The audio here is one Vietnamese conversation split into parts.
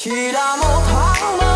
ひらもた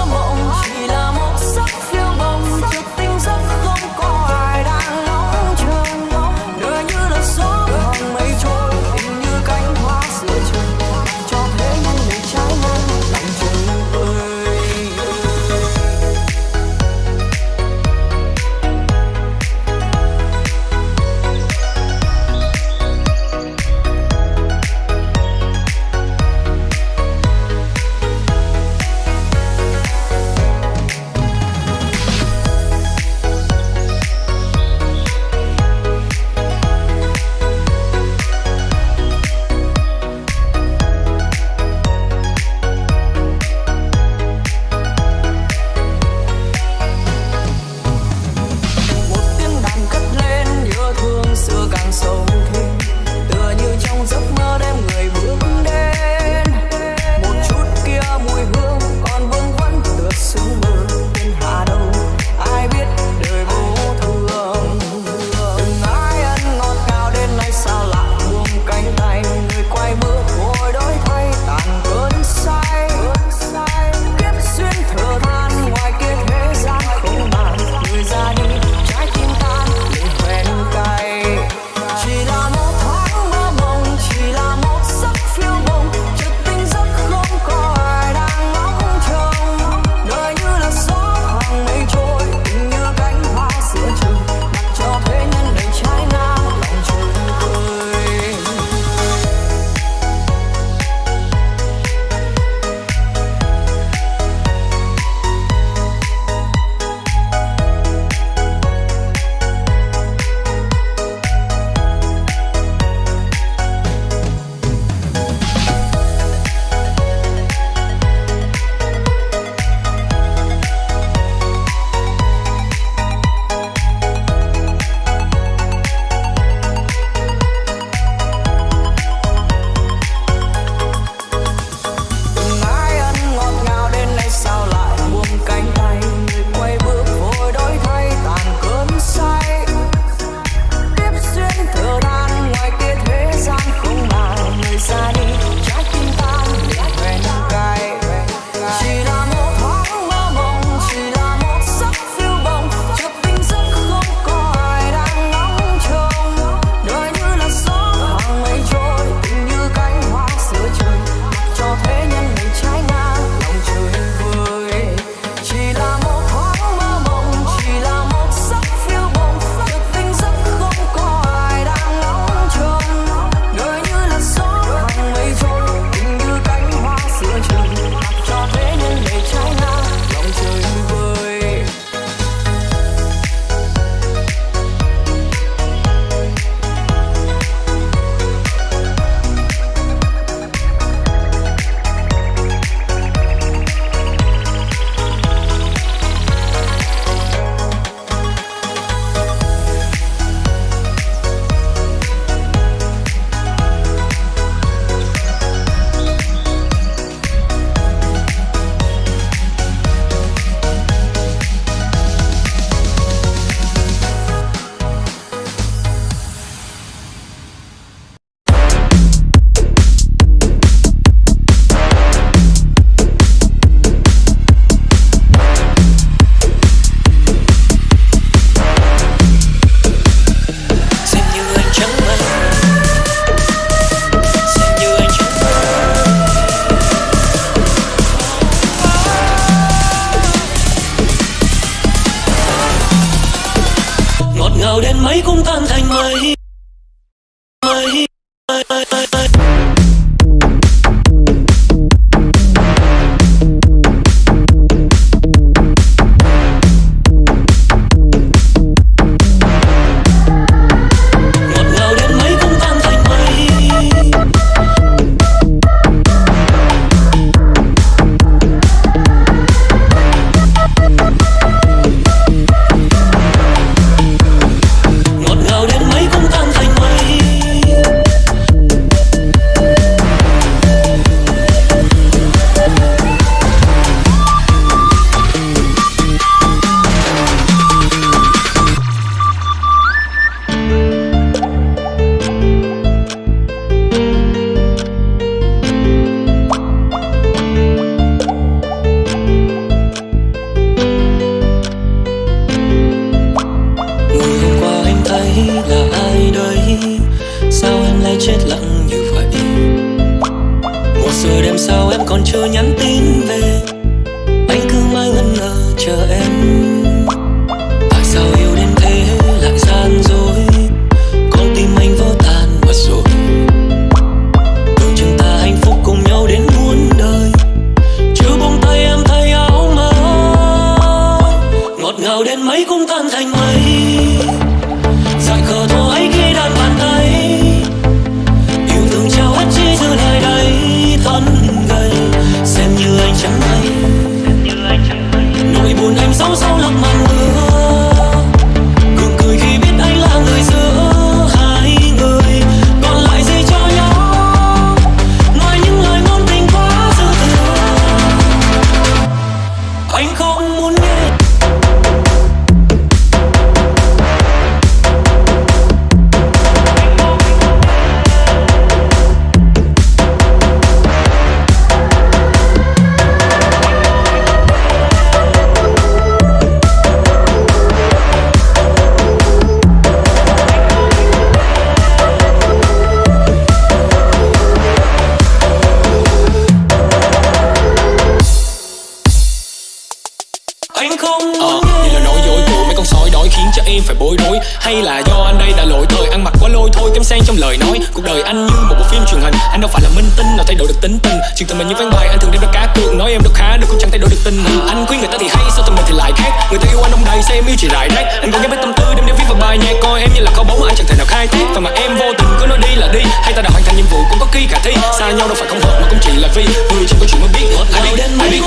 lời nói. Cuộc đời anh như một bộ phim truyền hình. Anh đâu phải là minh tinh nào thay đổi được tính tình. Chuyện tình mình như ván bài, anh thường đem ra cá cược. Nói em đâu khá được, cũng chẳng thay đổi được tình hình. Anh khuyên người ta thì hay, sao tình mình thì lại khác? Người ta yêu anh đông đầy sao em yêu chỉ rải rác. Anh còn nhớ mấy tâm tư đem đến viết vào bài nhạc, Coi em như là kho báu mà anh chẳng thể nào khai thác. Và mà em vô tình cứ nói đi là đi, Hay ta đã hoàn thành nhiệm vụ cũng có khi khả thi. Xa nhau đâu phải không hợp mà cũng chỉ là vì Người chỉ có chuyện mới biết ai biết ai biết.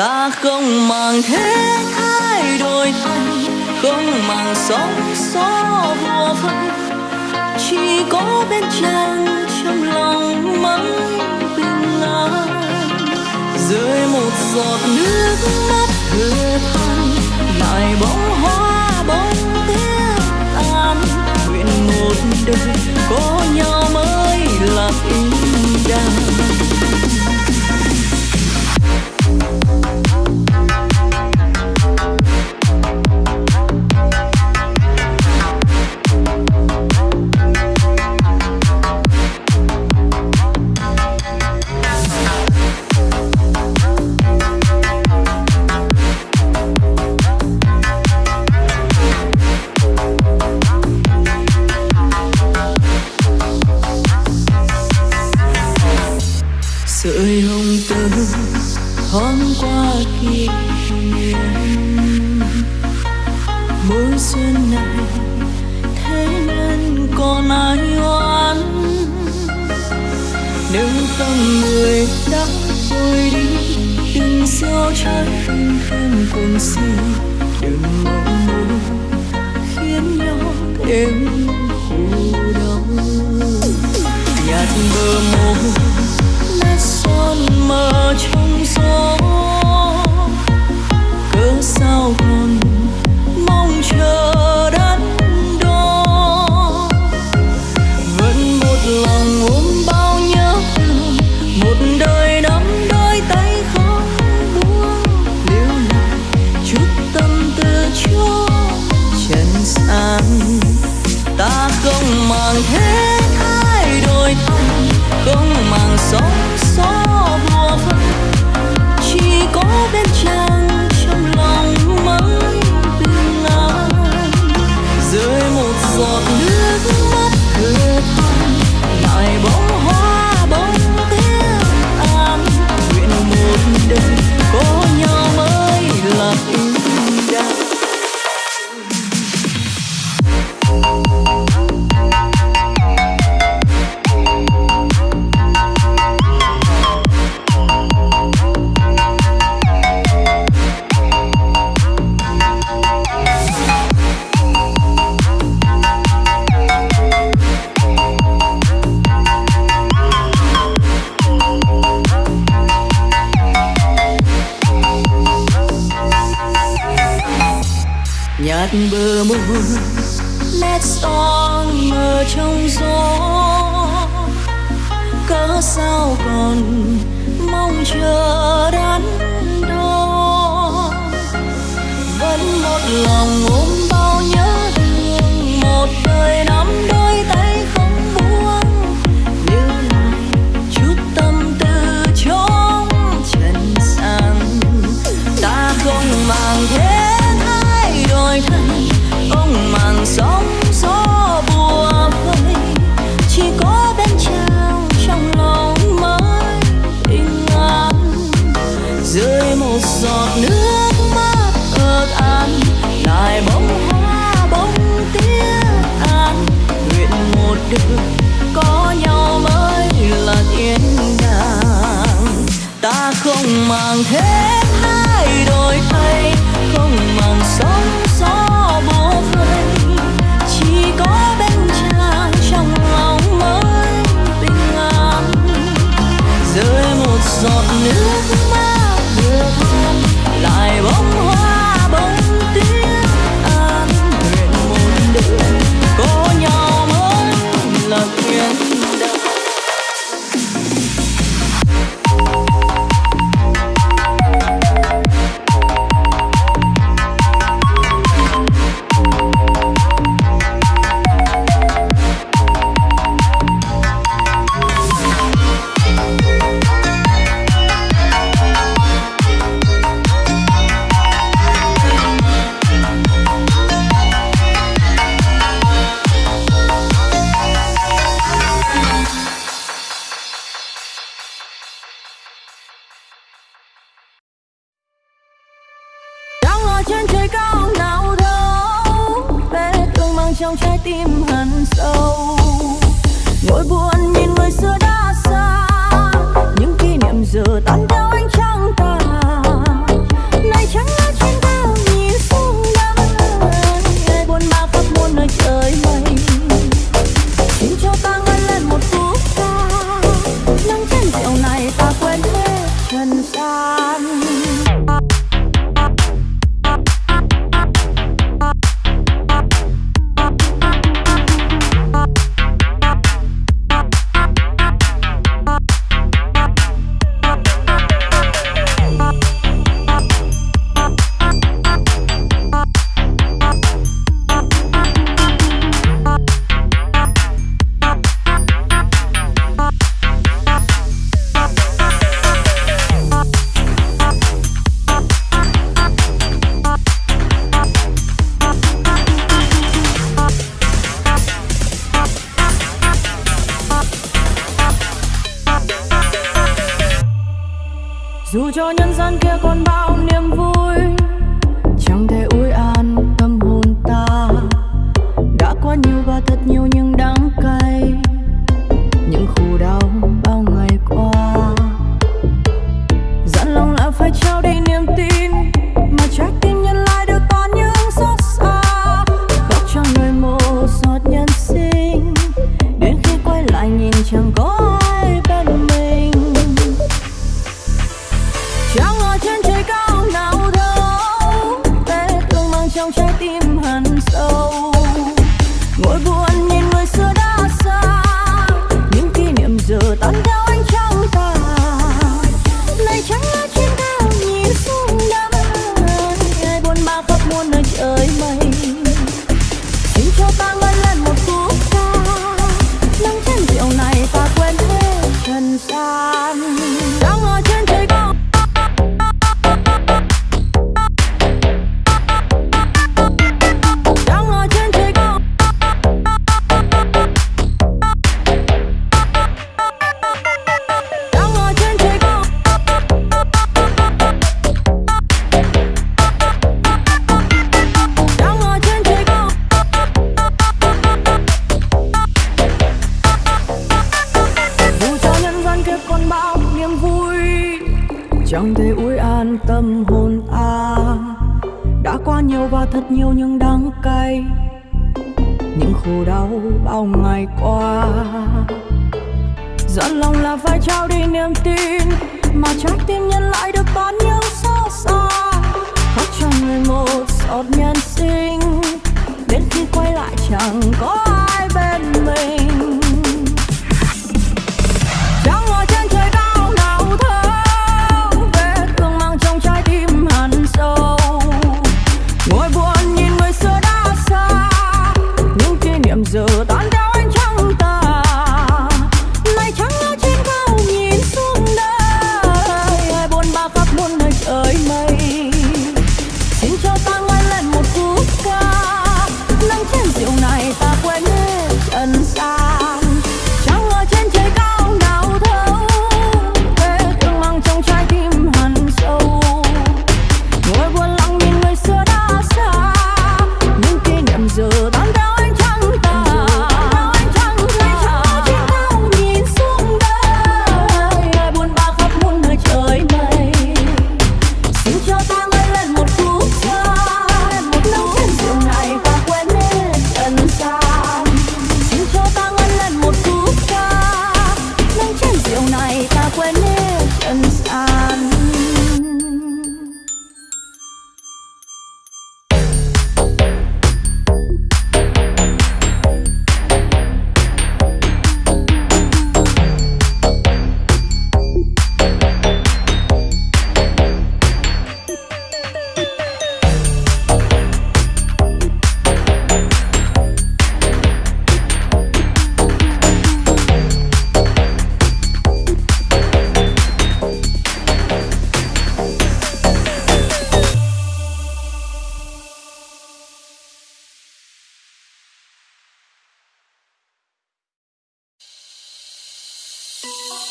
Ta không màng thế thái đổi thay, không màng sóng gió vô phân chỉ có bên chân trong lòng mãi bình an. Rơi một giọt nước mắt thừa than lại bóng hoa bóng tiếng tan nguyện một đời có sợi hồng tơ thoáng qua kỷ niệm. Mùa xuân này thế nên còn ai oán? Nếu không người đã trôi đi, đừng gieo trái tim thêm cùng xin đừng mộng muốn khiến nhau thêm khổ đau. Nhạt bờ môi con mờ trong gió dù cho nhân gian kia còn bao niềm vui, chẳng thể ủi an tâm hồn ta. Đã quá nhiều và thật nhiều những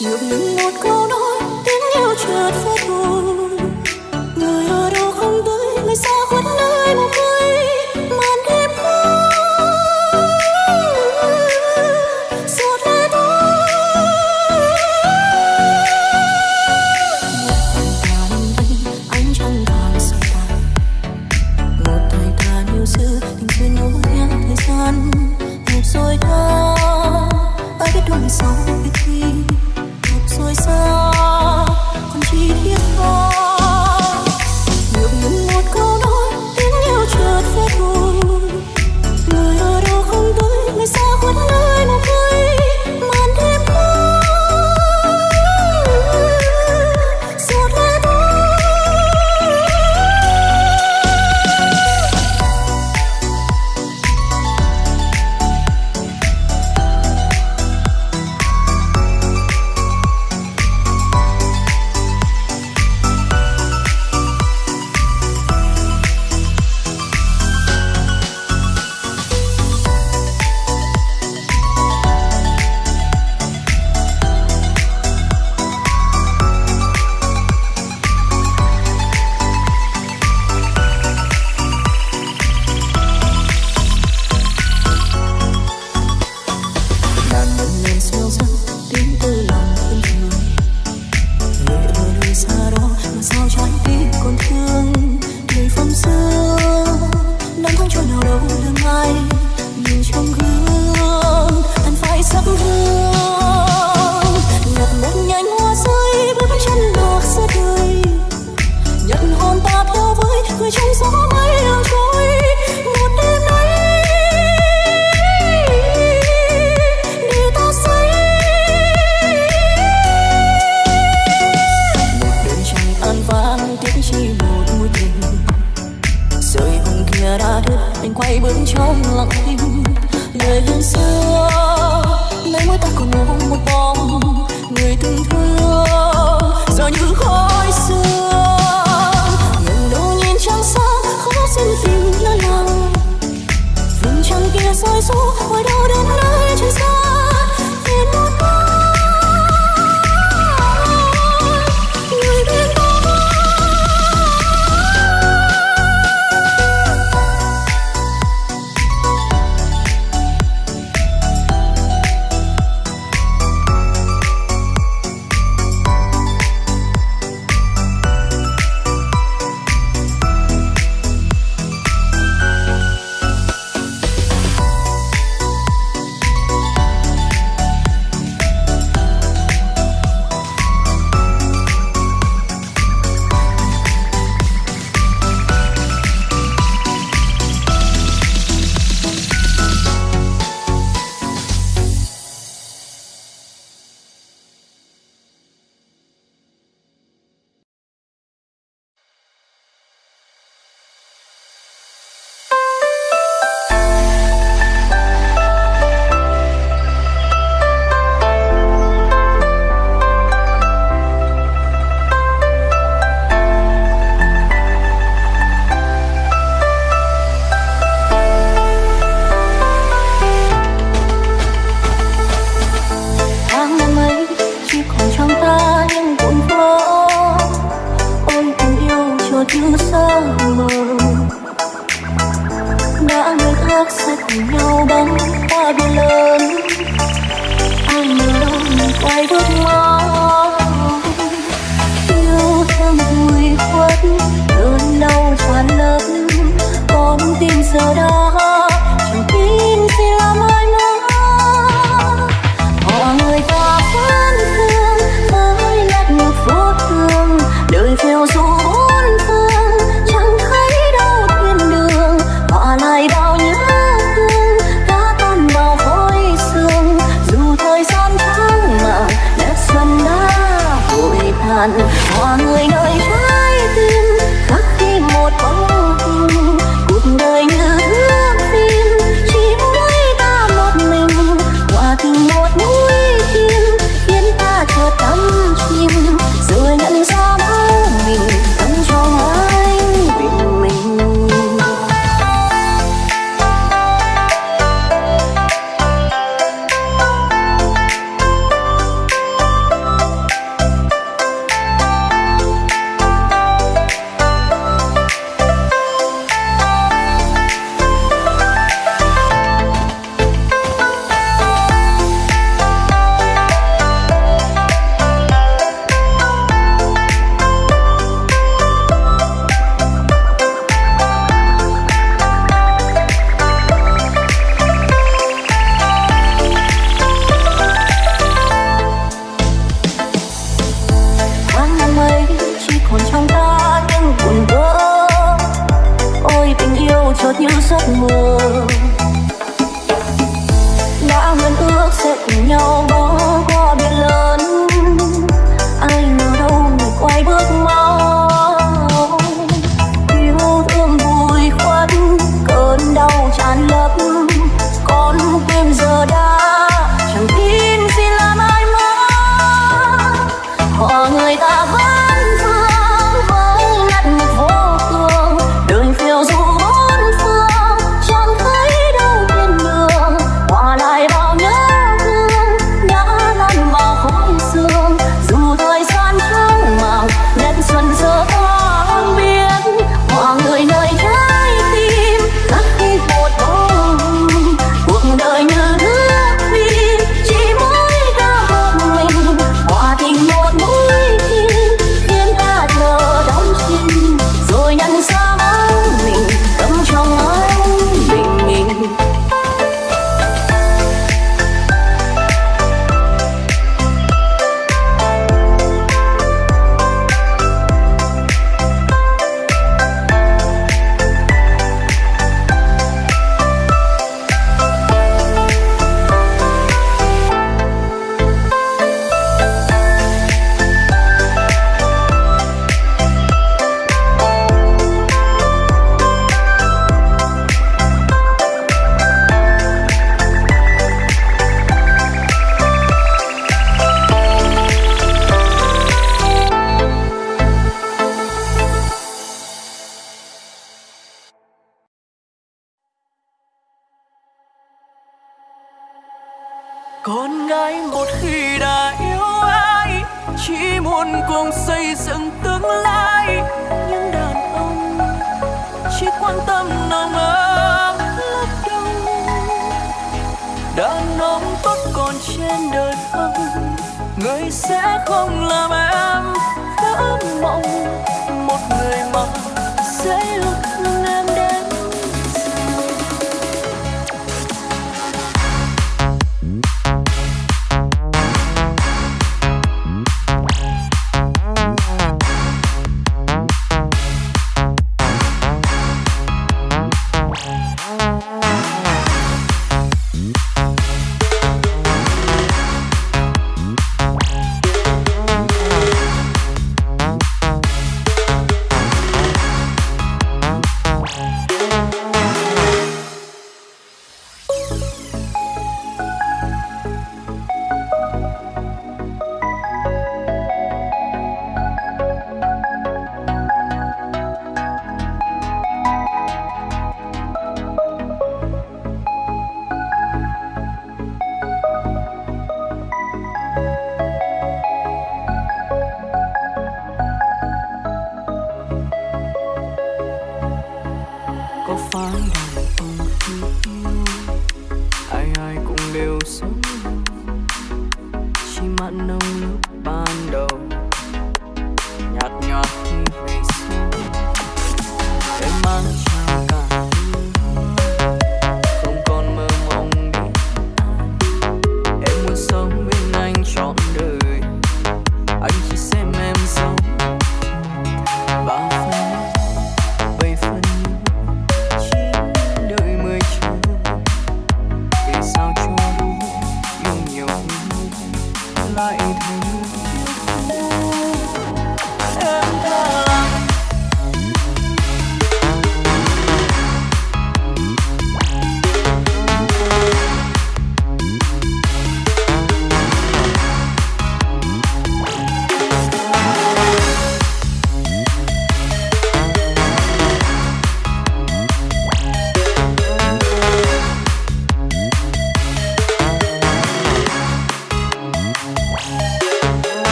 được những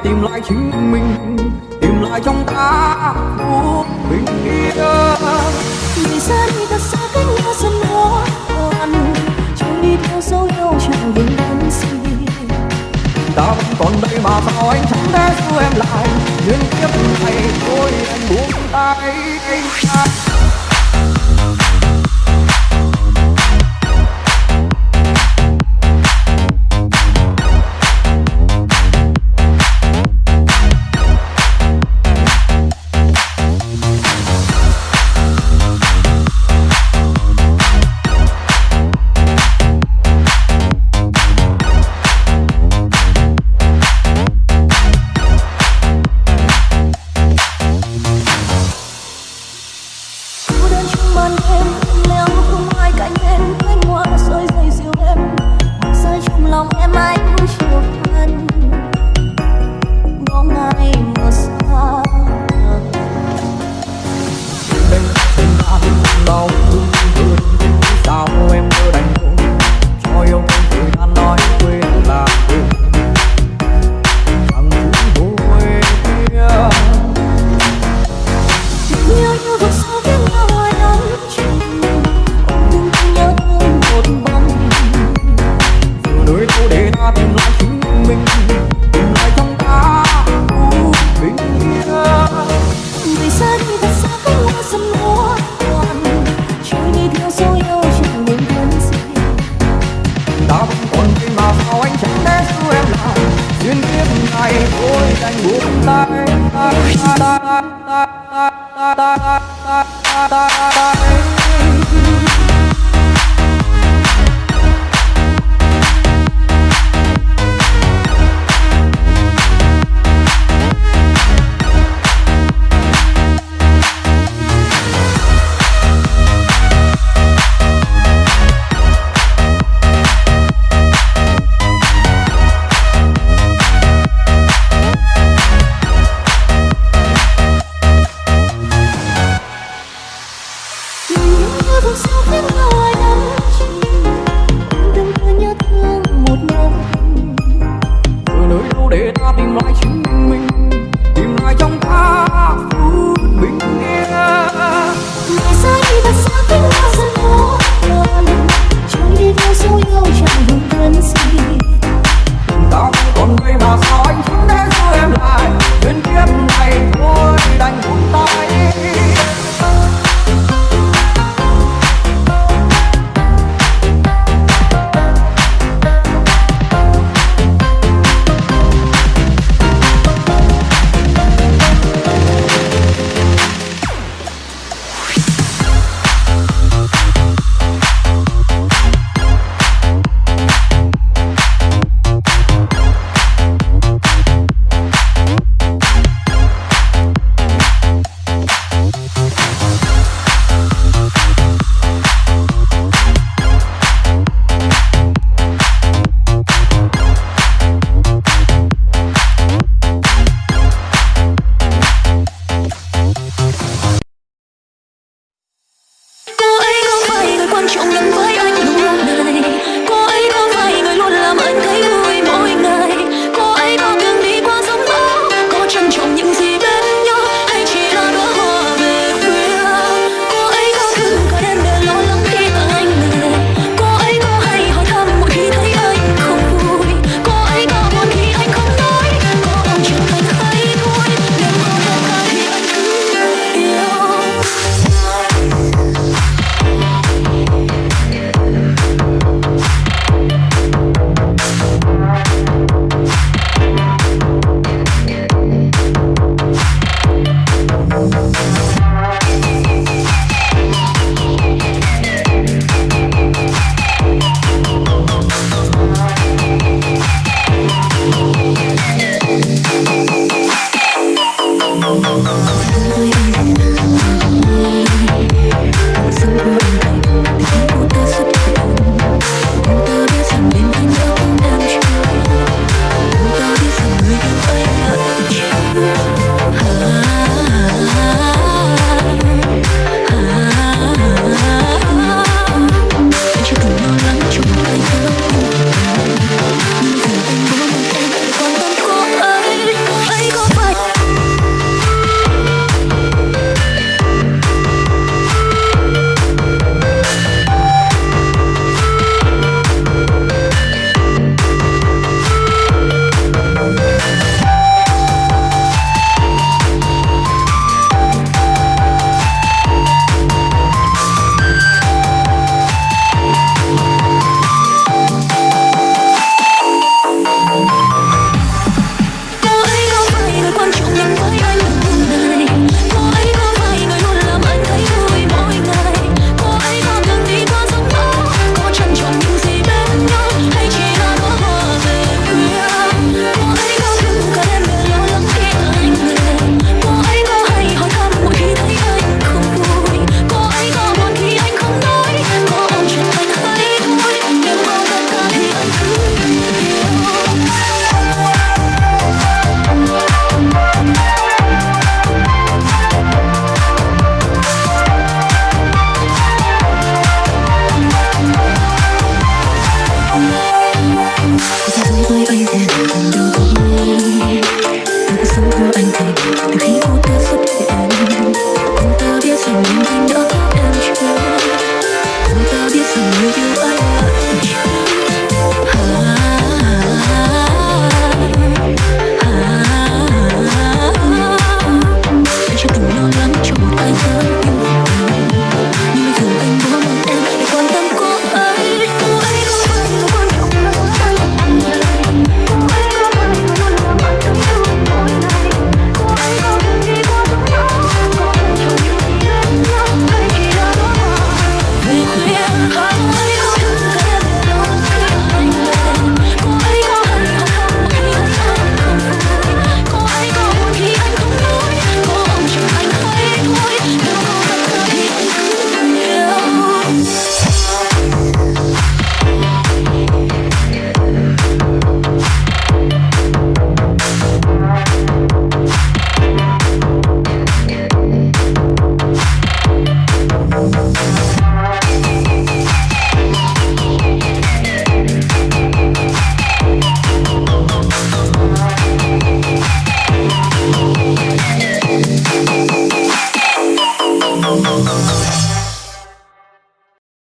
tìm lại chính mình tìm lại trong ta phút bình yên. Vì xa đi thật xa cách nhau dần khó khăn chẳng đi theo dấu yêu chẳng vững đắn gì ta vẫn còn đây mà sao anh chẳng thể giữ em lại nhưng kiếp này thôi em buông tay. anh ta